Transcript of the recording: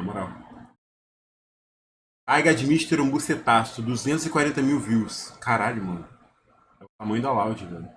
Na moral. Aiga Admister um bucetaço, 240 mil views. Caralho, mano. É o tamanho da Loud, velho.